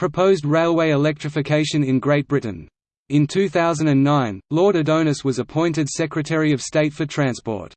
Proposed railway electrification in Great Britain. In 2009, Lord Adonis was appointed Secretary of State for Transport.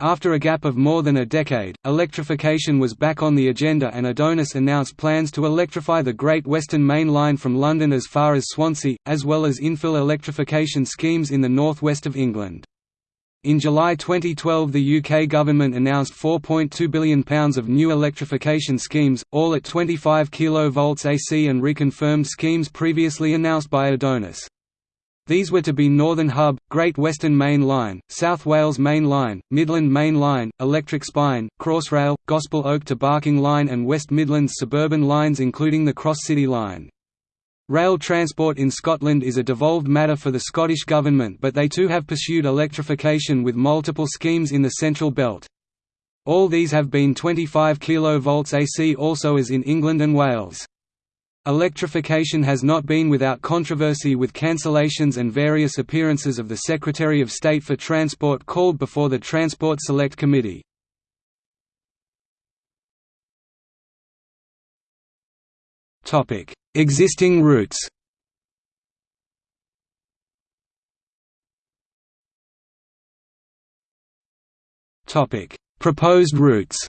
After a gap of more than a decade, electrification was back on the agenda and Adonis announced plans to electrify the Great Western Main Line from London as far as Swansea, as well as infill electrification schemes in the northwest of England. In July 2012 the UK government announced £4.2 billion of new electrification schemes, all at 25 kV AC and reconfirmed schemes previously announced by Adonis. These were to be Northern Hub, Great Western Main Line, South Wales Main Line, Midland Main Line, Electric Spine, Crossrail, Gospel Oak to Barking Line and West Midlands suburban lines including the Cross City Line. Rail transport in Scotland is a devolved matter for the Scottish Government but they too have pursued electrification with multiple schemes in the Central Belt. All these have been 25 kV AC also as in England and Wales. Electrification has not been without controversy with cancellations and various appearances of the Secretary of State for Transport called before the Transport Select Committee. Existing routes. Topic: Proposed routes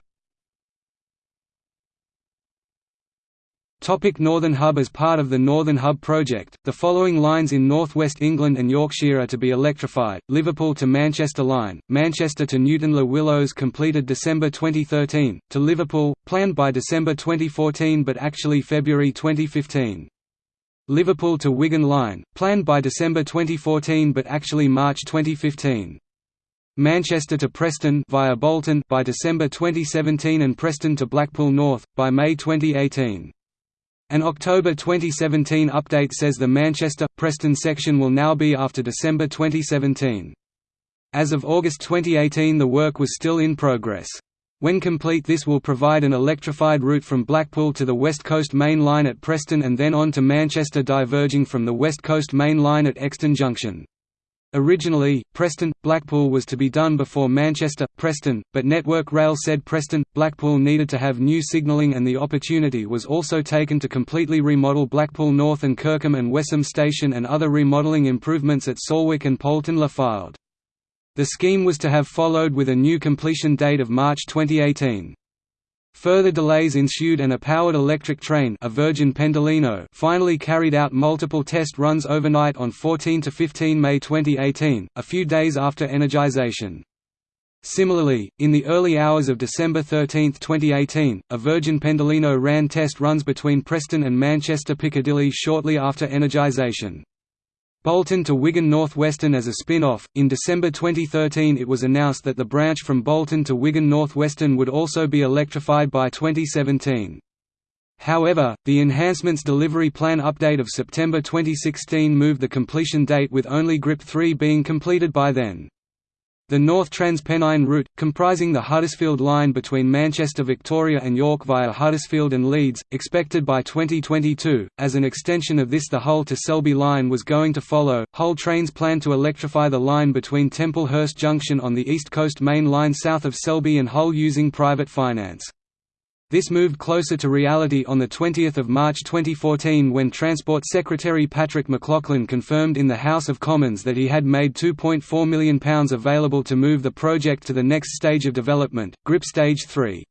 Topic Northern Hub As part of the Northern Hub project, the following lines in northwest England and Yorkshire are to be electrified, Liverpool to Manchester Line, Manchester to Newton Le Willows completed December 2013, to Liverpool, planned by December 2014 but actually February 2015. Liverpool to Wigan Line, planned by December 2014 but actually March 2015. Manchester to Preston via Bolton by December 2017 and Preston to Blackpool North, by May 2018. An October 2017 update says the Manchester-Preston section will now be after December 2017. As of August 2018 the work was still in progress. When complete this will provide an electrified route from Blackpool to the West Coast Main Line at Preston and then on to Manchester diverging from the West Coast Main Line at Euxton Junction. Originally, Preston-Blackpool was to be done before Manchester-Preston, but Network Rail said Preston-Blackpool needed to have new signalling and the opportunity was also taken to completely remodel Blackpool North and Kirkham and Wesham Station and other remodelling improvements at Salwick and Poulton Le Fylde. The scheme was to have followed with a new completion date of March 2018. Further delays ensued and a powered electric train a Virgin Pendolino finally carried out multiple test runs overnight on 14–15 May 2018, a few days after energization. Similarly, in the early hours of December 13, 2018, a Virgin Pendolino ran test runs between Preston and Manchester Piccadilly shortly after energization. Bolton to Wigan North Western as a spin-off. In December 2013 it was announced that the branch from Bolton to Wigan North Western would also be electrified by 2017. However, the Enhancements Delivery Plan update of September 2016 moved the completion date with only GRIP 3 being completed by then. The North Transpennine route, comprising the Huddersfield line between Manchester Victoria and York via Huddersfield and Leeds, expected by 2022. As an extension of this the Hull to Selby line was going to follow. Hull trains plan to electrify the line between Temple Hirst Junction on the East Coast Main Line south of Selby and Hull using private finance. This moved closer to reality on 20 March 2014 when Transport Secretary Patrick McLoughlin confirmed in the House of Commons that he had made £2.4 million available to move the project to the next stage of development, GRIP Stage 3.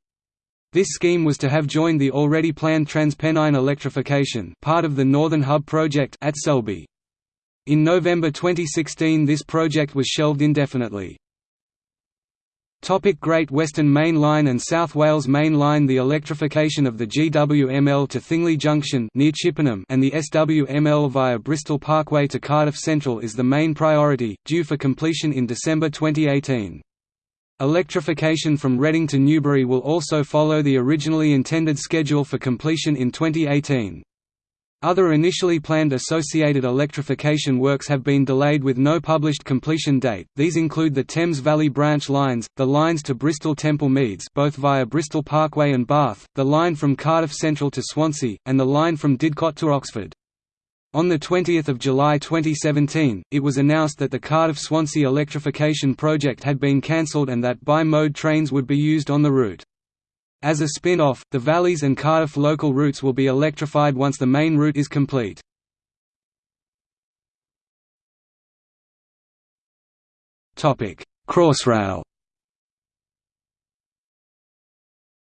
This scheme was to have joined the already planned Transpennine electrification part of the Northern Hub project at Selby. In November 2016 this project was shelved indefinitely. Topic Great Western Main Line and South Wales Main Line The electrification of the GWML to Thingley Junction near Chippenham and the SWML via Bristol Parkway to Cardiff Central is the main priority, due for completion in December 2018. Electrification from Reading to Newbury will also follow the originally intended schedule for completion in 2018. Other initially planned associated electrification works have been delayed with no published completion date. These include the Thames Valley branch lines, the lines to Bristol Temple Meads, both via Bristol Parkway and Bath, the line from Cardiff Central to Swansea, and the line from Didcot to Oxford. On 20 July 2017, it was announced that the Cardiff-Swansea electrification project had been cancelled and that bi-mode trains would be used on the route. As a spin-off, the Valleys and Cardiff local routes will be electrified once the main route is complete. Crossrail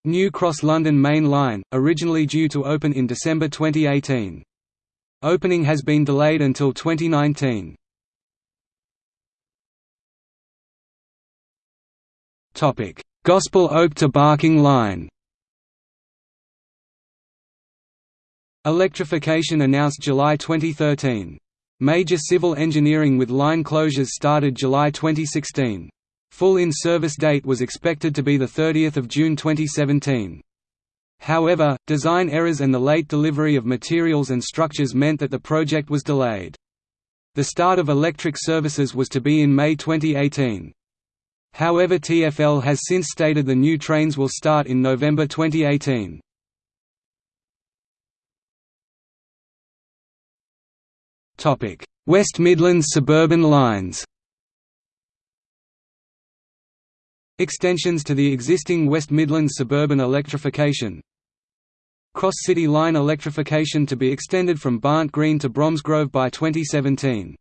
New Cross London Main Line, originally due to open in December 2018. Opening has been delayed until 2019. Gospel Oak to Barking Line Electrification announced July 2013. Major civil engineering with line closures started July 2016. Full in-service date was expected to be 30 June 2017. However, design errors and the late delivery of materials and structures meant that the project was delayed. The start of electric services was to be in May 2018. However TfL has since stated the new trains will start in November 2018. West Midlands suburban lines. Extensions to the existing West Midlands suburban electrification. Cross City Line electrification to be extended from Barnt Green to Bromsgrove by 2017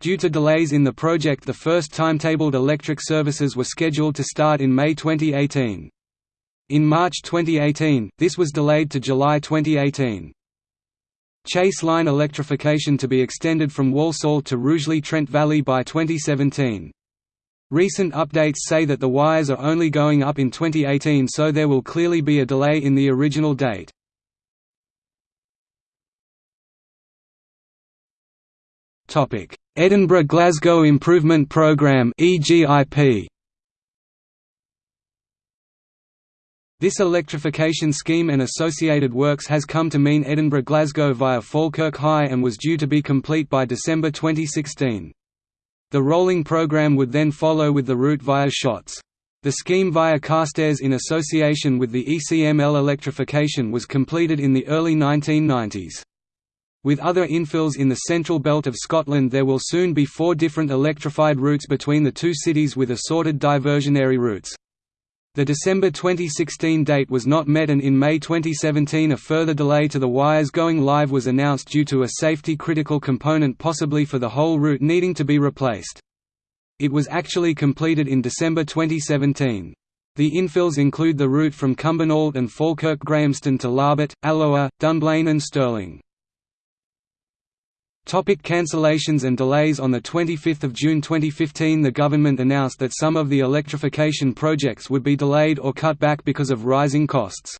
Due to delays in the project the first timetabled electric services were scheduled to start in May 2018. In March 2018, this was delayed to July 2018. Chase Line electrification to be extended from Walsall to Rugeley Trent Valley by 2017. Recent updates say that the wires are only going up in 2018 so there will clearly be a delay in the original date. Edinburgh-Glasgow Improvement Programme EGIP. This electrification scheme and associated works has come to mean Edinburgh-Glasgow via Falkirk High and was due to be complete by December 2016. The rolling programme would then follow with the route via Shotts. The scheme via Carstairs in association with the ECML electrification was completed in the early 1990s. With other infills in the central belt of Scotland there will soon be four different electrified routes between the two cities with assorted diversionary routes. The December 2016 date was not met and in May 2017 a further delay to the wires going live was announced due to a safety critical component possibly for the whole route needing to be replaced. It was actually completed in December 2017. The infills include the route from Cumbernauld and Falkirk Grahamston to Larbert, Alloa, Dunblane and Stirling. Topic cancellations and delays On 25 June 2015 the government announced that some of the electrification projects would be delayed or cut back because of rising costs.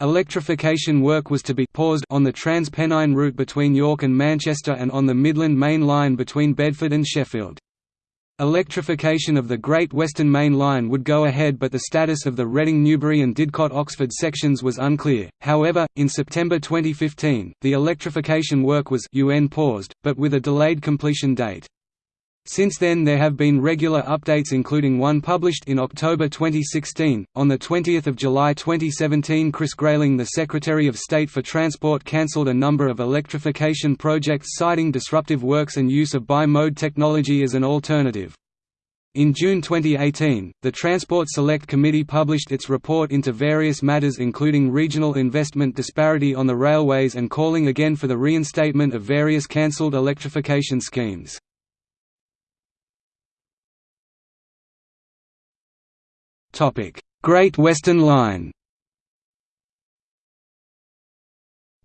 Electrification work was to be paused on the Trans-Pennine route between York and Manchester and on the Midland Main Line between Bedford and Sheffield. Electrification of the Great Western Main Line would go ahead but the status of the Reading Newbury and Didcot Oxford sections was unclear. However, in September 2015, the electrification work was UN paused, but with a delayed completion date. Since then there have been regular updates including one published in October 2016. On 20 July 2017 Chris Grayling the Secretary of State for Transport cancelled a number of electrification projects citing disruptive works and use of bi-mode technology as an alternative. In June 2018, the Transport Select Committee published its report into various matters including regional investment disparity on the railways and calling again for the reinstatement of various cancelled electrification schemes. Great Western Line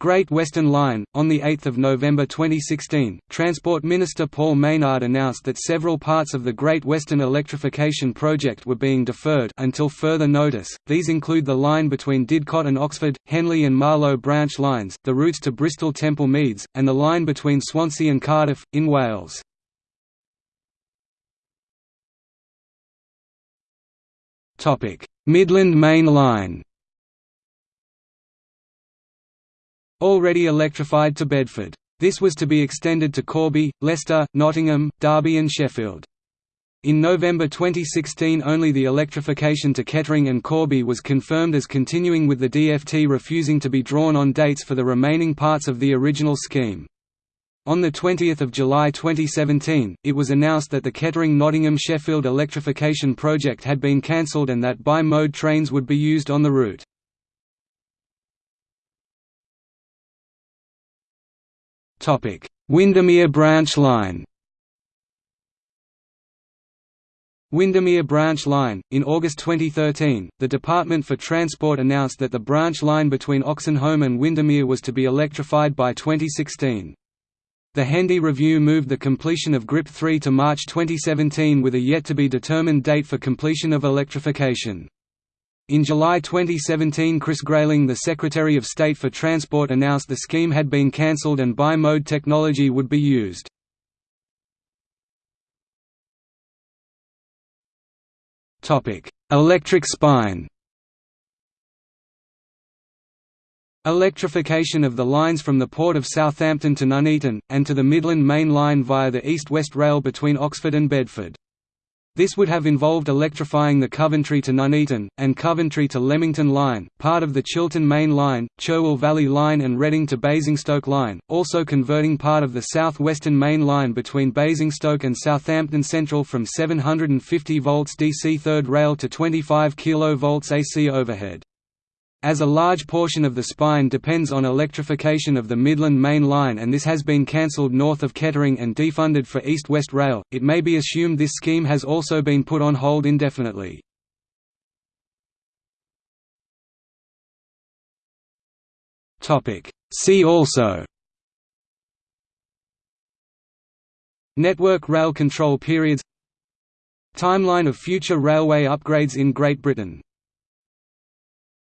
Great Western Line, on 8 November 2016, Transport Minister Paul Maynard announced that several parts of the Great Western electrification project were being deferred until further notice. These include the line between Didcot and Oxford, Henley and Marlow branch lines, the routes to Bristol Temple Meads, and the line between Swansea and Cardiff, in Wales. Midland Main Line Already electrified to Bedford. This was to be extended to Corby, Leicester, Nottingham, Derby and Sheffield. In November 2016 only the electrification to Kettering and Corby was confirmed as continuing with the DFT refusing to be drawn on dates for the remaining parts of the original scheme. On 20 July 2017, it was announced that the Kettering-Nottingham-Sheffield electrification project had been cancelled and that bi-mode trains would be used on the route. Windermere Branch Line Windermere Branch Line. In August 2013, the Department for Transport announced that the branch line between Oxenholme and Windermere was to be electrified by 2016. The Hendy Review moved the completion of GRIP 3 to March 2017 with a yet-to-be-determined date for completion of electrification. In July 2017 Chris Grayling the Secretary of State for Transport announced the scheme had been cancelled and bi-mode technology would be used. Electric spine Electrification of the lines from the Port of Southampton to Nuneaton, and to the Midland Main Line via the East-West Rail between Oxford and Bedford. This would have involved electrifying the Coventry to Nuneaton, and Coventry to Leamington Line, part of the Chiltern Main Line, Cherwell Valley Line and Reading to Basingstoke Line, also converting part of the South Western Main Line between Basingstoke and Southampton Central from 750 volts DC third rail to 25 kV AC overhead. As a large portion of the spine depends on electrification of the Midland Main Line and this has been cancelled north of Kettering and defunded for East-West Rail, it may be assumed this scheme has also been put on hold indefinitely. See also. Network rail control periods. Timeline of future railway upgrades in Great Britain